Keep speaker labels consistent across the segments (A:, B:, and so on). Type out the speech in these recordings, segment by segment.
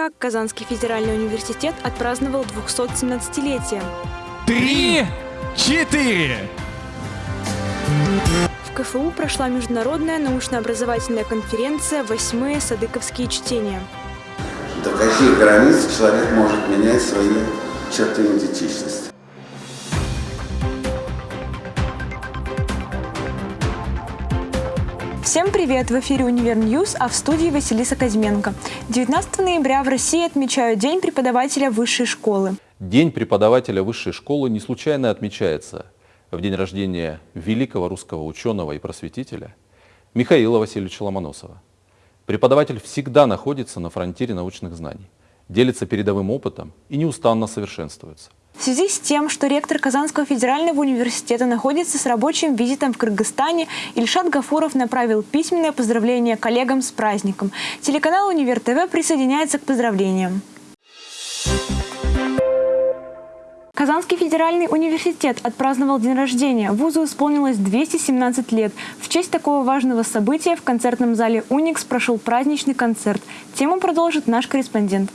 A: как Казанский федеральный университет отпраздновал 217-летие.
B: Три, четыре.
A: В КФУ прошла международная научно-образовательная конференция «Восьмые садыковские чтения».
C: До каких границ человек может менять свои черты идентичности?
A: Всем привет! В эфире «Univer News», а в студии Василиса Козьменко. 19 ноября в России отмечают День преподавателя высшей школы.
D: День преподавателя высшей школы не случайно отмечается в день рождения великого русского ученого и просветителя Михаила Васильевича Ломоносова. Преподаватель всегда находится на фронтире научных знаний, делится передовым опытом и неустанно совершенствуется.
A: В связи с тем, что ректор Казанского федерального университета находится с рабочим визитом в Кыргызстане, Ильшат Гафуров направил письменное поздравление коллегам с праздником. Телеканал «Универ ТВ» присоединяется к поздравлениям. Казанский федеральный университет отпраздновал день рождения. Вузу исполнилось 217 лет. В честь такого важного события в концертном зале «Уникс» прошел праздничный концерт. Тему продолжит наш корреспондент.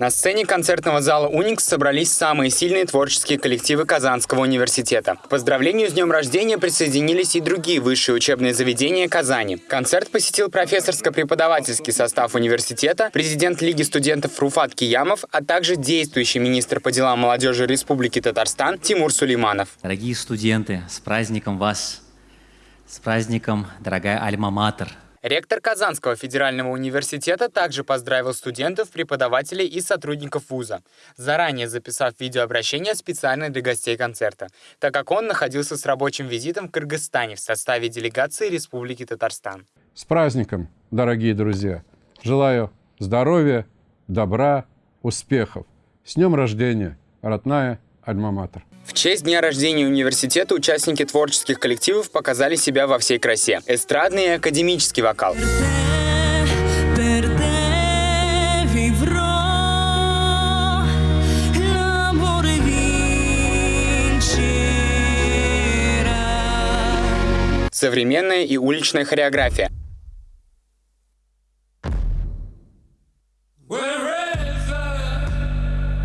E: На сцене концертного зала «Уникс» собрались самые сильные творческие коллективы Казанского университета. К поздравлению с днем рождения присоединились и другие высшие учебные заведения Казани. Концерт посетил профессорско-преподавательский состав университета, президент Лиги студентов Руфат Киямов, а также действующий министр по делам молодежи Республики Татарстан Тимур Сулейманов.
F: Дорогие студенты, с праздником вас! С праздником, дорогая Альма-Матер!
E: Ректор Казанского федерального университета также поздравил студентов, преподавателей и сотрудников вуза, заранее записав видеообращение специально для гостей концерта, так как он находился с рабочим визитом в Кыргызстане в составе делегации Республики Татарстан.
G: С праздником, дорогие друзья! Желаю здоровья, добра, успехов! С днем рождения, родная Альма-Матер!
E: В честь дня рождения университета участники творческих коллективов показали себя во всей красе. Эстрадный и академический вокал. Современная и уличная хореография.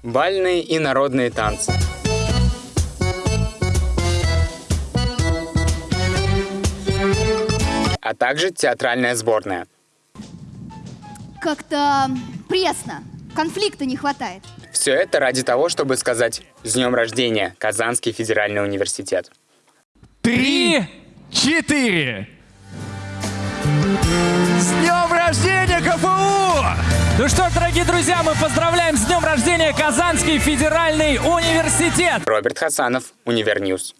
E: Бальные и народные танцы. А также театральная сборная.
H: Как-то пресно, конфликта не хватает.
E: Все это ради того, чтобы сказать «С днем рождения, Казанский федеральный университет».
B: Три, четыре. С днем рождения, КФУ! Ну что ж, дорогие друзья, мы поздравляем с днем рождения Казанский федеральный университет!
E: Роберт Хасанов, Univer News.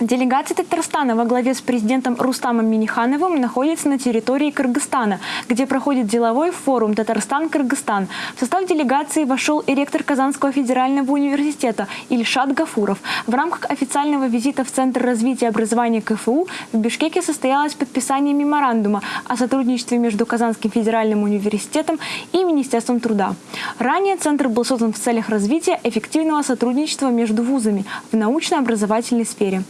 A: Делегация Татарстана во главе с президентом Рустамом Минихановым находится на территории Кыргызстана, где проходит деловой форум «Татарстан-Кыргызстан». В состав делегации вошел и ректор Казанского федерального университета Ильшат Гафуров. В рамках официального визита в Центр развития образования КФУ в Бишкеке состоялось подписание меморандума о сотрудничестве между Казанским федеральным университетом и Министерством труда. Ранее Центр был создан в целях развития эффективного сотрудничества между вузами в научно-образовательной сфере.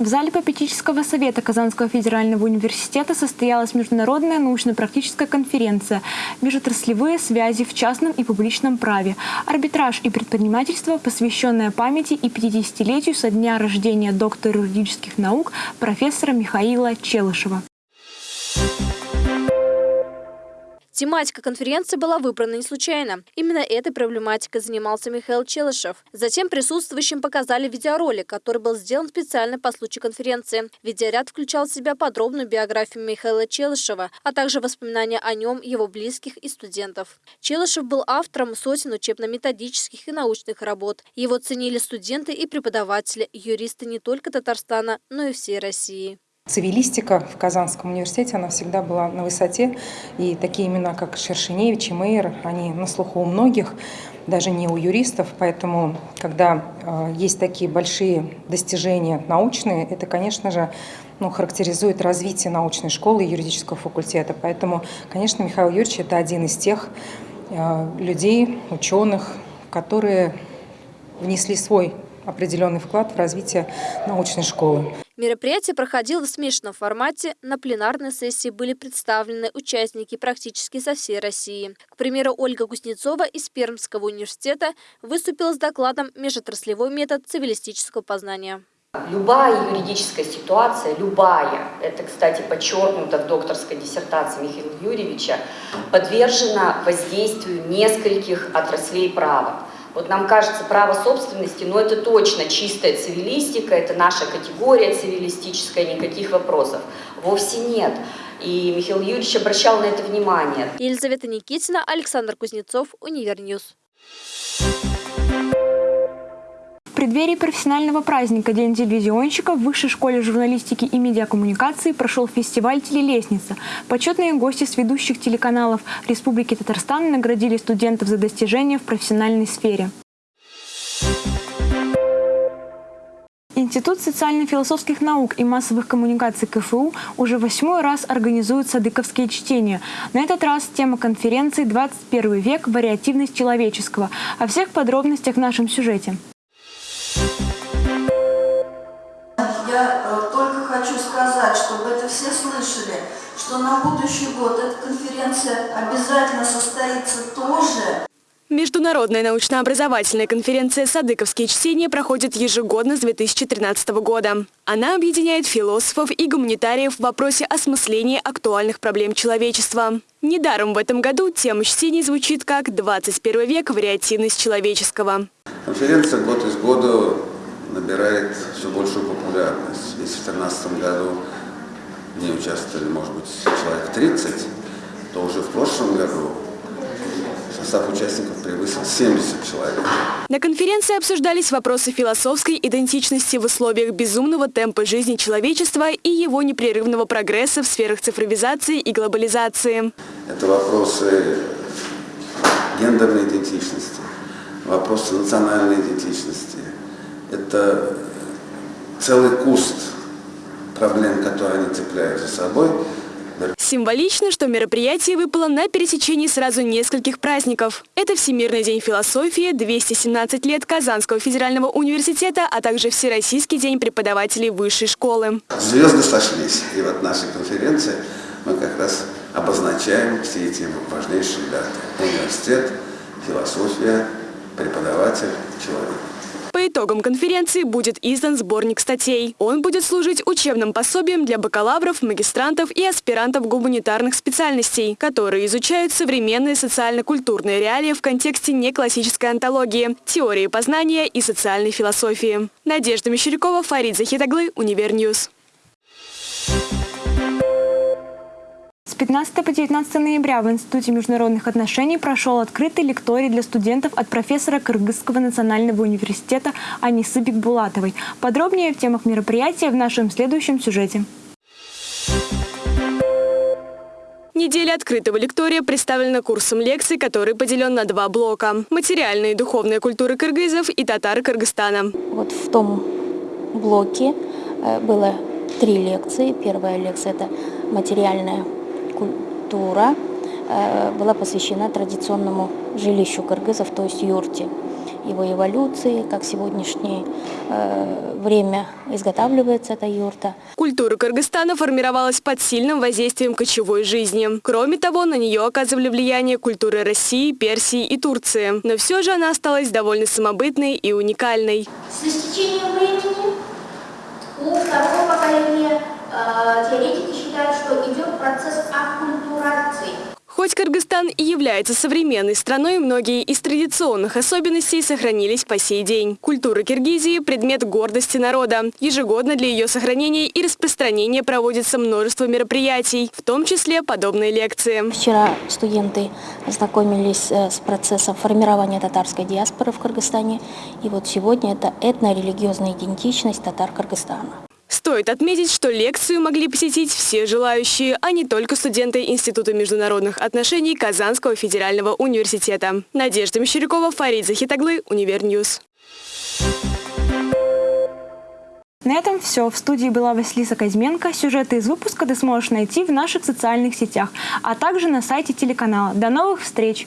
A: В зале попечительского совета Казанского федерального университета состоялась международная научно-практическая конференция «Межотраслевые связи в частном и публичном праве. Арбитраж и предпринимательство, посвященная памяти и 50-летию со дня рождения доктора юридических наук профессора Михаила Челышева».
I: Тематика конференции была выбрана не случайно. Именно этой проблематикой занимался Михаил Челышев. Затем присутствующим показали видеоролик, который был сделан специально по случаю конференции. Видеоряд включал в себя подробную биографию Михаила Челышева, а также воспоминания о нем, его близких и студентов. Челышев был автором сотен учебно-методических и научных работ. Его ценили студенты и преподаватели, юристы не только Татарстана, но и всей России.
J: Цивилистика в Казанском университете, она всегда была на высоте. И такие имена, как Шершеневич и Мейер, они на слуху у многих, даже не у юристов. Поэтому, когда э, есть такие большие достижения научные, это, конечно же, ну, характеризует развитие научной школы и юридического факультета. Поэтому, конечно, Михаил Юрьевич – это один из тех э, людей, ученых, которые внесли свой определенный вклад в развитие научной школы.
I: Мероприятие проходило в смешанном формате. На пленарной сессии были представлены участники практически со всей России. К примеру, Ольга Кузнецова из Пермского университета выступила с докладом «Межотраслевой метод цивилистического познания».
K: Любая юридическая ситуация, любая, это, кстати, подчеркнуто в докторской диссертации Михаила Юрьевича, подвержена воздействию нескольких отраслей права. Вот нам кажется, право собственности, но это точно чистая цивилистика, это наша категория цивилистическая, никаких вопросов. Вовсе нет. И Михаил Юрьевич обращал на это внимание.
I: Елизавета Никитина, Александр Кузнецов, Univer News.
A: В преддверии профессионального праздника День телевизионщика в Высшей школе журналистики и медиакоммуникации прошел фестиваль «Телелестница». Почетные гости с ведущих телеканалов Республики Татарстан наградили студентов за достижения в профессиональной сфере. Институт социально-философских наук и массовых коммуникаций КФУ уже восьмой раз организует садыковские чтения. На этот раз тема конференции «21 век. Вариативность человеческого». О всех подробностях в нашем сюжете.
L: Я э, только хочу сказать, чтобы это все слышали, что на будущий год эта конференция обязательно состоится тоже.
M: Международная научно-образовательная конференция «Садыковские чтения» проходит ежегодно с 2013 года. Она объединяет философов и гуманитариев в вопросе осмысления актуальных проблем человечества. Недаром в этом году тема чтений звучит как «21 век. Вариативность человеческого».
C: Конференция год из года набирает все большую популярность. Если в 2013 году в ней участвовали, может быть, человек 30, то уже в прошлом году состав участников превысил 70 человек.
M: На конференции обсуждались вопросы философской идентичности в условиях безумного темпа жизни человечества и его непрерывного прогресса в сферах цифровизации и глобализации.
C: Это вопросы гендерной идентичности, вопросы национальной идентичности. Это целый куст проблем, которые они цепляют за собой.
M: Символично, что мероприятие выпало на пересечении сразу нескольких праздников. Это Всемирный день философии, 217 лет Казанского федерального университета, а также Всероссийский день преподавателей высшей школы.
C: Звезды сошлись, и вот нашей конференции мы как раз обозначаем все эти важнейшие даты. Университет, философия, преподаватель, человек.
M: По итогам конференции будет издан сборник статей. Он будет служить учебным пособием для бакалавров, магистрантов и аспирантов гуманитарных специальностей, которые изучают современные социально-культурные реалии в контексте неклассической онтологии, теории познания и социальной философии. Надежда Мещерякова, Фарид Захитоглы, Univer News.
A: С 15 по 19 ноября в Институте международных отношений прошел открытый лекторий для студентов от профессора Кыргызского национального университета Анисы Бекбулатовой. Подробнее в темах мероприятия в нашем следующем сюжете.
M: Неделя открытого лектория представлена курсом лекций, который поделен на два блока. Материальная и духовная культура кыргызов и татар Кыргызстана.
N: Вот в том блоке э, было три лекции. Первая лекция – это материальная культура э, была посвящена традиционному жилищу кыргызов, то есть юрте, его эволюции, как сегодняшнее э, время изготавливается эта юрта.
M: Культура Кыргызстана формировалась под сильным воздействием кочевой жизни. Кроме того, на нее оказывали влияние культуры России, Персии и Турции. Но все же она осталась довольно самобытной и уникальной.
O: С истечением времени у второго поколения Э, теоретики считают, что
M: Кыргызстан является современной страной, многие из традиционных особенностей сохранились по сей день. Культура Киргизии – предмет гордости народа. Ежегодно для ее сохранения и распространения проводится множество мероприятий, в том числе подобные лекции.
N: Вчера студенты ознакомились э, с процессом формирования татарской диаспоры в Кыргызстане. И вот сегодня это этно-религиозная идентичность татар Кыргызстана.
M: Стоит отметить, что лекцию могли посетить все желающие, а не только студенты Института международных отношений Казанского федерального университета. Надежда Мещерякова, Фарид Захитоглы, Univer News.
A: На этом все. В студии была Василиса Козьменко. Сюжеты из выпуска ты сможешь найти в наших социальных сетях, а также на сайте телеканала. До новых встреч!